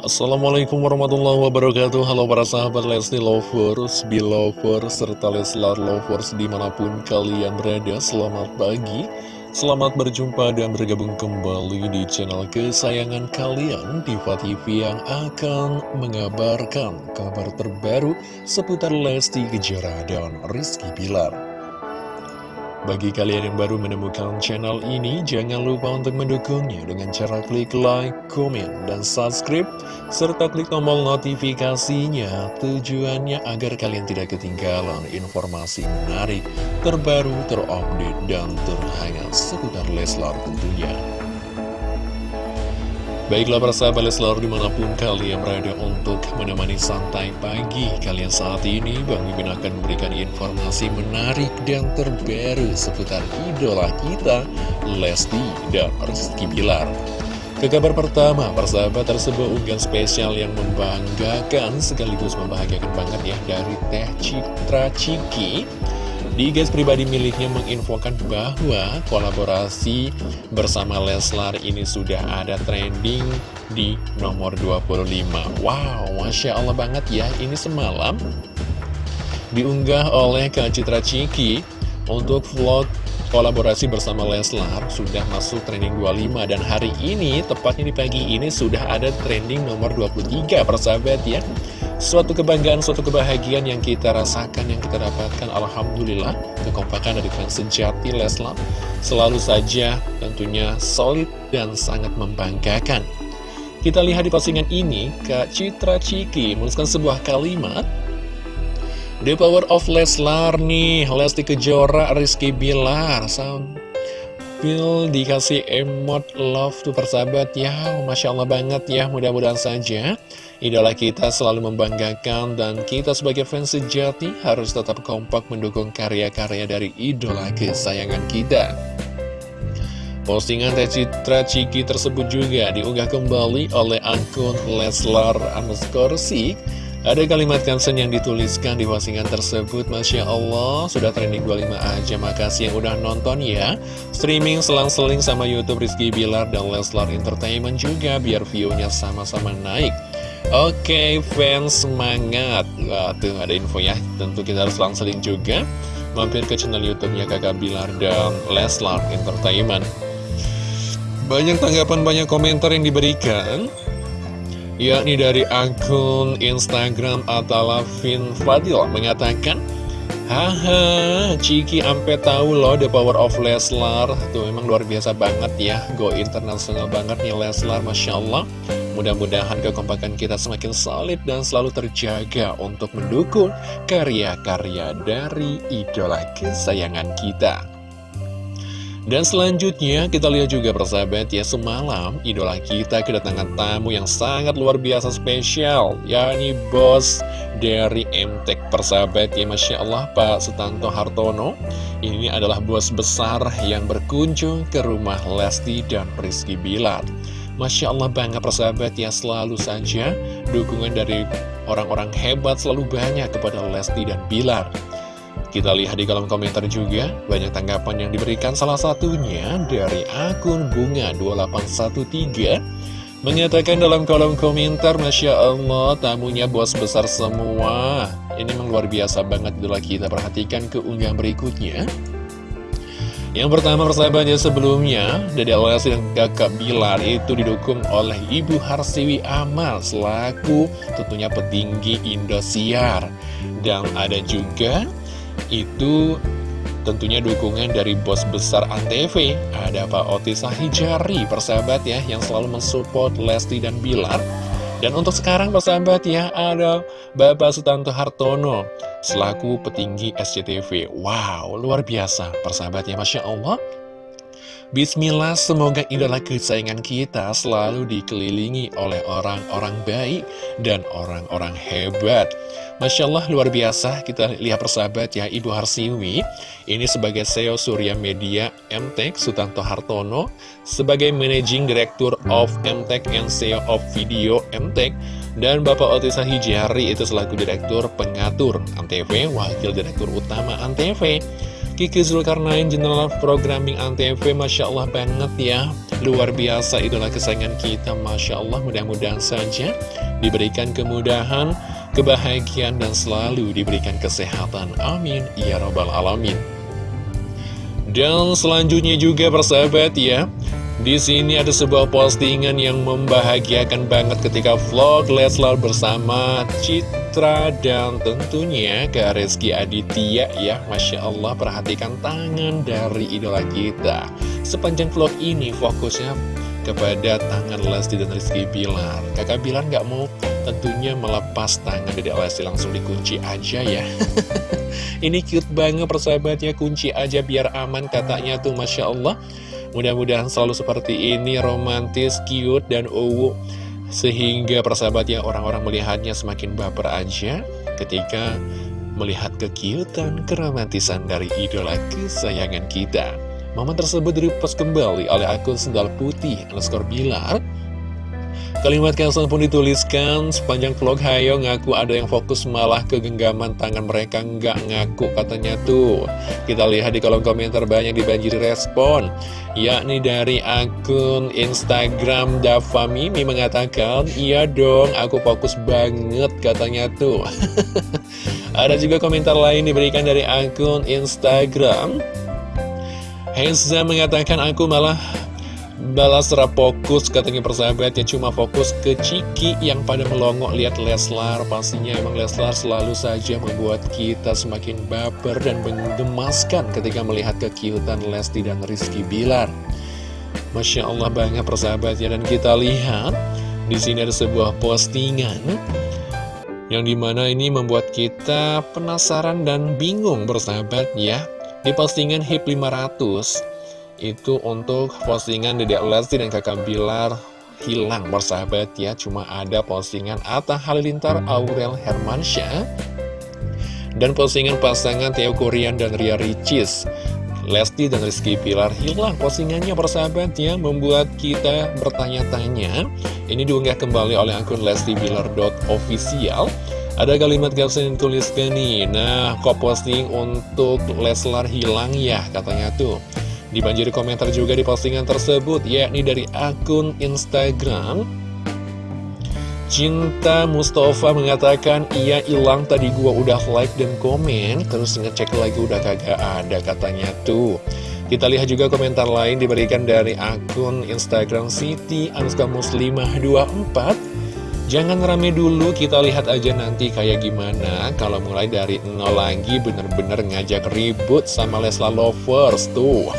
Assalamualaikum warahmatullahi wabarakatuh. Halo para sahabat Lesti Lovers, Belovers, serta Leslar Lovers di mana pun kalian berada. Selamat pagi, selamat berjumpa dan bergabung kembali di channel kesayangan kalian Diva TV yang akan mengabarkan kabar terbaru seputar Lesti Kejora dan Rizky Bilar bagi kalian yang baru menemukan channel ini, jangan lupa untuk mendukungnya dengan cara klik like, komen, dan subscribe, serta klik tombol notifikasinya. Tujuannya agar kalian tidak ketinggalan informasi menarik, terbaru, terupdate, dan terhangat seputar Leslar tentunya. Baiklah para sahabat Leslar di mana pun kalian berada untuk menemani santai pagi kalian saat ini Bang Mimin akan memberikan informasi menarik dan terbaru seputar idola kita Lesti dan Rizky Bilar. Ke kabar pertama, persahabat tersebut unggahan spesial yang membanggakan sekaligus membahagiakan banget ya dari Teh Citra Ciki di guys pribadi miliknya menginfokan bahwa kolaborasi bersama Leslar ini sudah ada trending di nomor 25 Wow, Masya Allah banget ya Ini semalam diunggah oleh Kak Citra Ciki untuk vlog kolaborasi bersama Leslar sudah masuk trending 25 dan hari ini tepatnya di pagi ini sudah ada trending nomor 23 persahabat ya Suatu kebanggaan, suatu kebahagiaan yang kita rasakan, yang kita dapatkan Alhamdulillah Kekompakan dari fans sejati Leslar Selalu saja tentunya solid dan sangat membanggakan. Kita lihat di postingan ini Kak Citra Ciki menuliskan sebuah kalimat The power of Leslar nih Lesti Kejora, Rizky Bilar. Sambil dikasih emot love tuh persahabat ya Masya Allah banget ya Mudah-mudahan saja Idola kita selalu membanggakan dan kita sebagai fans sejati harus tetap kompak mendukung karya-karya dari idola kesayangan kita. Postingan Citra Ciki tersebut juga diunggah kembali oleh akun Leslar underscore ada kalimat caption yang dituliskan di postingan tersebut Masya Allah, sudah trending 25 aja Makasih yang udah nonton ya. Streaming selang-seling sama Youtube Rizky Bilar dan Leslar Entertainment juga Biar view-nya sama-sama naik Oke fans semangat. Wah tuh ada info ya. Tentu kita harus langsung juga Mampir ke channel youtube-nya kakak Bilar dan Leslar Entertainment. Banyak tanggapan, banyak komentar yang diberikan yakni dari akun Instagram Atalafin Fadil mengatakan Haha, Ciki ampe tahu loh the power of Leslar. Tuh memang luar biasa banget ya Go internasional banget nih Leslar, Masya Allah Mudah-mudahan kekompakan kita semakin solid dan selalu terjaga untuk mendukung karya-karya dari idola kesayangan kita. Dan selanjutnya kita lihat juga persahabat ya semalam idola kita kedatangan tamu yang sangat luar biasa spesial yakni bos dari MTek persahabat ya Masya Allah Pak Sutanto Hartono ini adalah bos besar yang berkunjung ke rumah Lesti dan Rizky Bilar Masya Allah bangga persahabat ya selalu saja dukungan dari orang-orang hebat selalu banyak kepada Lesti dan Bilar. Kita lihat di kolom komentar juga, banyak tanggapan yang diberikan. Salah satunya dari akun Bunga2813 Mengatakan dalam kolom komentar, Masya Allah, tamunya bos besar semua. Ini memang luar biasa banget, itulah kita perhatikan keunggahan berikutnya yang pertama persahabatnya sebelumnya Dede Lesti dan kakak Bilar itu didukung oleh Ibu Harsiwi Amal Selaku tentunya petinggi Indosiar. Dan ada juga itu tentunya dukungan dari bos besar Antv Ada Pak Otis Sahijari persahabat ya Yang selalu mensupport Lesti dan Bilar dan untuk sekarang persahabat ya ada Bapak Sutanto Hartono selaku petinggi SCTV. Wow, luar biasa persahabat ya Masya Allah. Bismillah, semoga idola kesayangan kita selalu dikelilingi oleh orang-orang baik dan orang-orang hebat. Masya Allah, luar biasa. Kita lihat persahabat ya, Ibu Harsiwi. Ini sebagai CEO Surya Media MTEK Sutanto Hartono, sebagai Managing Director of MTEK and CEO of Video MTEK, dan Bapak Otisa Hijari itu selaku Direktur Pengatur Antv, Wakil Direktur Utama Antv. Kiki Zulkarnain General Programming Antv Masya Allah banget ya luar biasa idola kesayangan kita Masya Allah mudah-mudahan saja diberikan kemudahan, kebahagiaan dan selalu diberikan kesehatan. Amin. Ya Rabbal Alamin. Dan selanjutnya juga persahabat ya. Di sini ada sebuah postingan yang membahagiakan banget ketika vlog Leslar bersama Citra dan tentunya Kak Reski Aditya ya. Masya Allah perhatikan tangan dari idola kita. Sepanjang vlog ini fokusnya kepada tangan Lesti dan Rizky Bilar Kakak Bilar nggak mau tentunya melepas tangan dari Lesti langsung dikunci aja ya Ini cute banget persahabatnya kunci aja biar aman katanya tuh Masya Allah Mudah-mudahan selalu seperti ini, romantis, cute, dan uwu. Sehingga persahabatnya orang-orang melihatnya semakin baper aja ketika melihat kekiutan, keromantisan dari idola kesayangan kita. Momen tersebut direpost kembali oleh akun sendal putih underscore bilar Kalimat caption pun dituliskan sepanjang vlog Hayo ngaku ada yang fokus malah ke genggaman tangan mereka nggak ngaku katanya tuh. Kita lihat di kolom komentar banyak dibanjiri respon. Yakni dari akun Instagram Dava Mimi mengatakan, Iya dong aku fokus banget katanya tuh. ada juga komentar lain diberikan dari akun Instagram. Heza mengatakan aku malah Balas fokus katanya persahabat ya cuma fokus ke Ciki yang pada melongo lihat Leslar Pastinya emang Leslar selalu saja membuat kita semakin baper dan menggemaskan ketika melihat kekiutan Lesti dan Rizky Bilar. Masya Allah banget persahabat ya dan kita lihat di sini ada sebuah postingan yang di mana ini membuat kita penasaran dan bingung bersahabat ya di postingan HIP 500 itu untuk postingan Dedek Lesti dan kakak Bilar hilang bersahabat ya. Cuma ada postingan Atta Halilintar Aurel Hermansyah Dan postingan pasangan Theo Korean dan Ria Ricis. Lesti dan Rizky Pilar hilang postingannya persahabat ya Membuat kita bertanya-tanya. Ini diunggah kembali oleh akun Lesti Bilar.official ada kalimat caption yang tuliskan nih Nah kok posting untuk Leslar hilang ya katanya tuh. Dibanjiri komentar juga di postingan tersebut, yakni dari akun Instagram. Cinta Mustafa mengatakan, iya hilang. Tadi gua udah like dan komen, terus ngecek lagi udah kagak ada katanya tuh. Kita lihat juga komentar lain diberikan dari akun Instagram Siti Anuska Muslimah 24 Jangan rame dulu, kita lihat aja nanti kayak gimana. Kalau mulai dari nol lagi bener-bener ngajak ribut sama Lesla Lovers tuh.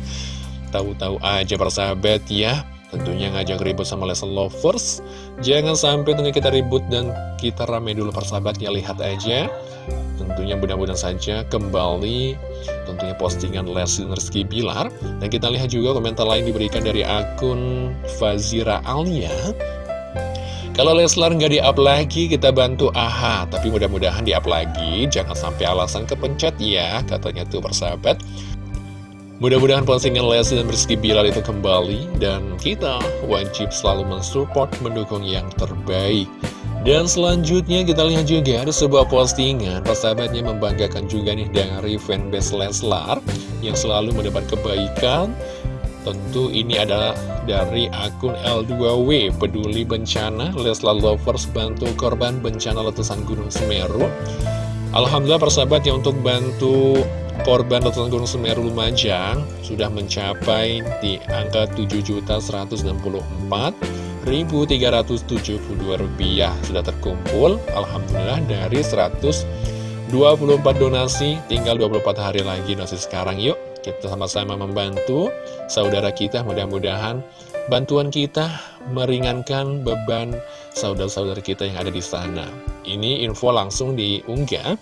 Tahu-tahu aja persahabat ya. Tentunya ngajak ribut sama Lesla Lovers. Jangan sampai tentunya kita ribut dan kita rame dulu persahabat ya. Lihat aja. Tentunya mudah-mudahan saja kembali Tentunya postingan Leslie Rizky Bilar. Dan kita lihat juga komentar lain diberikan dari akun Fazira Alia kalau Leslar nggak di-up lagi, kita bantu AHA. Tapi mudah-mudahan di-up lagi, jangan sampai alasan kepencet ya, katanya tuh persahabat. Mudah-mudahan postingan Leslie dan Rizky Bilal itu kembali, dan kita wajib selalu mensupport, mendukung yang terbaik. Dan selanjutnya kita lihat juga ada sebuah postingan persahabatnya membanggakan juga nih dari fanbase Leslar yang selalu mendapat kebaikan Tentu ini adalah dari akun L2W Peduli Bencana. Leslar Lovers bantu korban bencana letusan Gunung Semeru. Alhamdulillah persahabat ya untuk bantu korban letusan Gunung Semeru Lumajang sudah mencapai di angka 7.164.372 rupiah. Sudah terkumpul Alhamdulillah dari 124 donasi. Tinggal 24 hari lagi donasi sekarang yuk kita sama-sama membantu saudara kita mudah-mudahan bantuan kita meringankan beban saudara-saudara kita yang ada di sana. Ini info langsung diunggah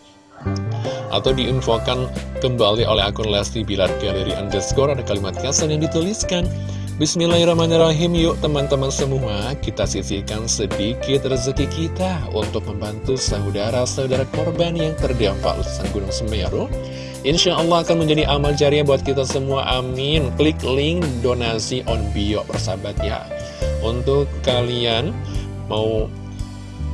atau diinfokan kembali oleh akun Lesti Bilar Galeri underscore. Ada kalimat kesan yang dituliskan Bismillahirrahmanirrahim. Yuk teman-teman semua Kita sisihkan sedikit rezeki kita Untuk membantu saudara-saudara korban yang terdampak letusan Gunung Semeru Insya Allah akan menjadi amal jariah buat kita semua Amin Klik link donasi on bio persahabat ya Untuk kalian mau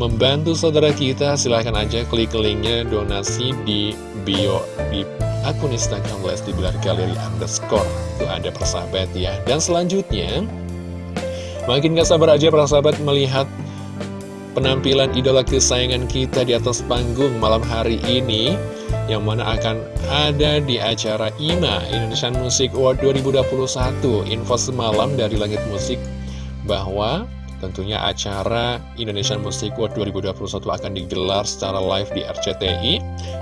membantu saudara kita silahkan aja klik linknya donasi di bio di akun Instagram Lesti Bilar Galeri underscore. Itu ada persahabat ya. Dan selanjutnya, makin gak sabar aja persahabat melihat penampilan idola kesayangan kita di atas panggung malam hari ini yang mana akan ada di acara IMA Indonesian Music Award 2021 info semalam dari Langit Musik bahwa Tentunya acara Indonesian Music Award 2021 akan digelar secara live di RCTI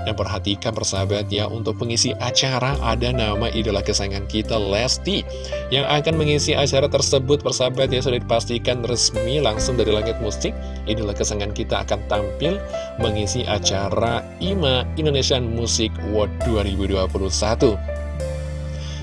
Dan perhatikan persahabat ya, untuk pengisi acara ada nama idola kesayangan kita Lesti Yang akan mengisi acara tersebut. Persahabat ya sudah dipastikan resmi langsung dari Langit Musik. Idola kesayangan kita akan tampil mengisi acara IMA Indonesian Music Award 2021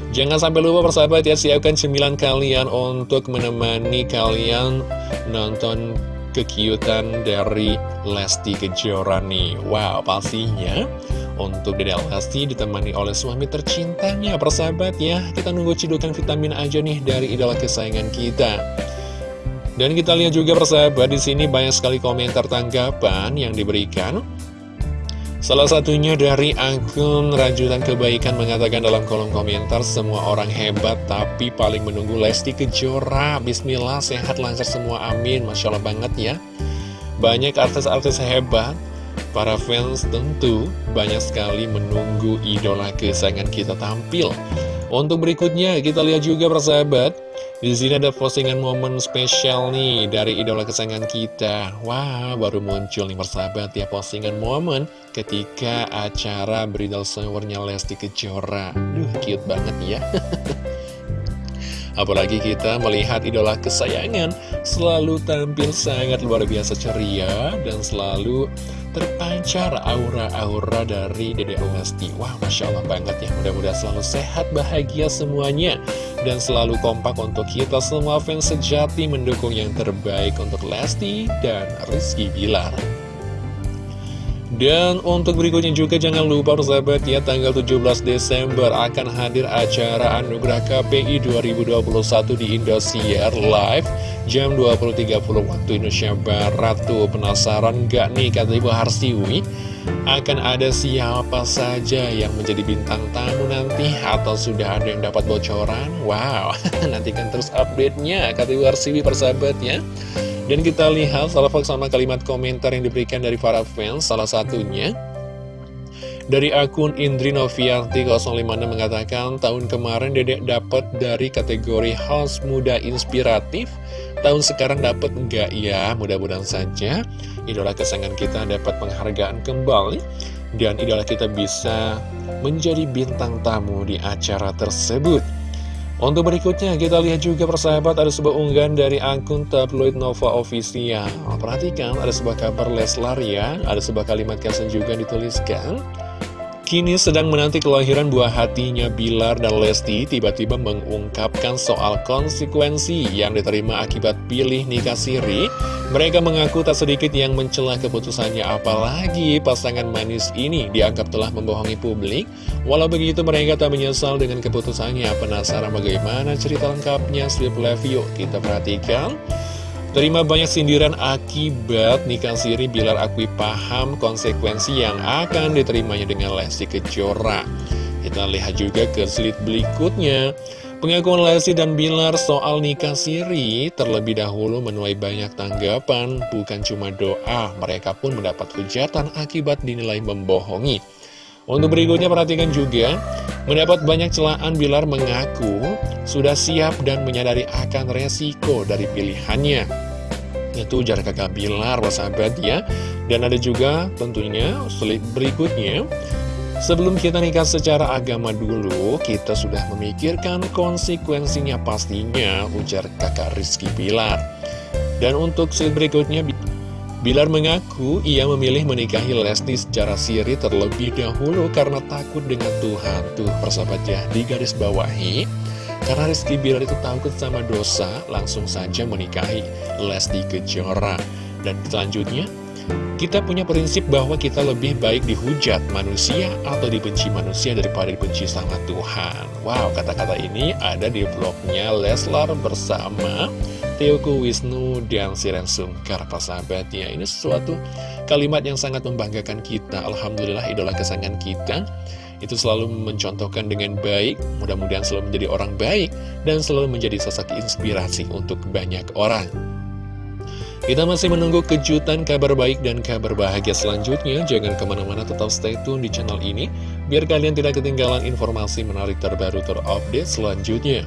Jangan sampai lupa persahabat ya siapkan cemilan kalian untuk menemani kalian nonton kekiutan dari Lesti Kejora nih. Wow pastinya untuk Dede Lesti ditemani oleh suami tercintanya persahabat ya. Kita nunggu cidukan vitamin aja nih dari idola kesayangan kita. Dan kita lihat juga persahabat di sini banyak sekali komentar tanggapan yang diberikan Salah satunya dari akun Rajutan Kebaikan mengatakan dalam kolom komentar Semua orang hebat tapi paling menunggu Lesti Kejora. Bismillah sehat lancar semua amin. Masya Allah banget ya. Banyak artis-artis hebat Para fans tentu banyak sekali menunggu idola kesayangan kita tampil Untuk berikutnya kita lihat juga persahabat di sini ada postingan momen spesial nih dari idola kesayangan kita. Wah, baru muncul nih persahabat ya postingan momen ketika acara bridal showernya Lesti Kejora. Duh, cute banget ya. Apalagi kita melihat idola kesayangan selalu tampil sangat luar biasa ceria dan selalu terpancar aura-aura dari Dede Lesti. Wah, Masya Allah banget ya. Mudah-mudahan selalu sehat, bahagia semuanya. Dan selalu kompak untuk kita semua fans sejati mendukung yang terbaik untuk Lesti dan Rizky Bilar. Dan untuk berikutnya juga jangan lupa persahabat ya tanggal 17 Desember akan hadir acara Anugerah KPI 2021 di Indosiar Live jam 20.30 waktu Indonesia Barat tuh. Penasaran gak nih kata Ibu Harsiwi? Akan ada siapa saja yang menjadi bintang tamu nanti? Atau sudah ada yang dapat bocoran? Wow nantikan terus update-nya kata Ibu Harsiwi persahabat ya dan kita lihat salah sama kalimat komentar yang diberikan dari para fans, salah satunya dari akun Indri Novianti 056 mengatakan tahun kemarin Dedek dapat dari kategori house muda inspiratif tahun sekarang dapat enggak ya mudah-mudahan saja. Idola kesayangan kita dapat penghargaan kembali dan idola kita bisa menjadi bintang tamu di acara tersebut. Untuk berikutnya kita lihat juga persahabat ada sebuah unggahan dari akun tabloid Nova Official. Perhatikan ada sebuah kabar Leslar ya. Ada sebuah kalimat caption juga dituliskan Kini sedang menanti kelahiran buah hatinya Bilar dan Lesti tiba-tiba mengungkapkan soal konsekuensi yang diterima akibat pilih nikah siri. Mereka mengaku tak sedikit yang mencela keputusannya apalagi pasangan manis ini dianggap telah membohongi publik. Walau begitu mereka tak menyesal dengan keputusannya. Penasaran bagaimana cerita lengkapnya? Sleep yuk kita perhatikan. Terima banyak sindiran akibat nikah siri Bilar akui paham konsekuensi yang akan diterimanya dengan Lesti Kejora. Kita lihat juga ke slide berikutnya. Pengakuan Lesti dan Bilar soal nikah siri terlebih dahulu menuai banyak tanggapan, bukan cuma doa, mereka pun mendapat hujatan akibat dinilai membohongi. Untuk berikutnya perhatikan juga, mendapat banyak celaan Bilar mengaku sudah siap dan menyadari akan resiko dari pilihannya. Itu ujar kakak Bilar, sahabat ya. Dan ada juga tentunya slide berikutnya, Sebelum kita nikah secara agama dulu, kita sudah memikirkan konsekuensinya pastinya, ujar kakak Rizky Bilar. Dan untuk slide berikutnya, Bilar mengaku ia memilih menikahi Lesti secara siri terlebih dahulu karena takut dengan Tuhan. Tuh persahabat ya, di garis bawahi. Karena Rizky Bilar itu takut sama dosa, langsung saja menikahi Lesti Kejora. Dan selanjutnya, kita punya prinsip bahwa kita lebih baik dihujat manusia atau dibenci manusia daripada dibenci sama Tuhan. Wow, kata-kata ini ada di vlognya Leslar bersama Teoku Wisnu dan Siren Sungkar persahabatnya ini sesuatu kalimat yang sangat membanggakan kita Alhamdulillah idola kesayangan kita itu selalu mencontohkan dengan baik, mudah-mudahan selalu menjadi orang baik, dan selalu menjadi sosok inspirasi untuk banyak orang. Kita masih menunggu kejutan kabar baik dan kabar bahagia selanjutnya. Jangan ke mana-mana tetap stay tune di channel ini, biar kalian tidak ketinggalan informasi menarik terbaru terupdate selanjutnya.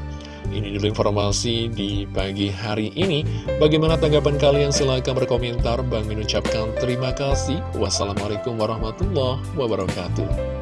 Ini dulu informasi di pagi hari ini. Bagaimana tanggapan kalian? Silahkan berkomentar. Bang mengucapkan terima kasih. Wassalamualaikum warahmatullahi wabarakatuh.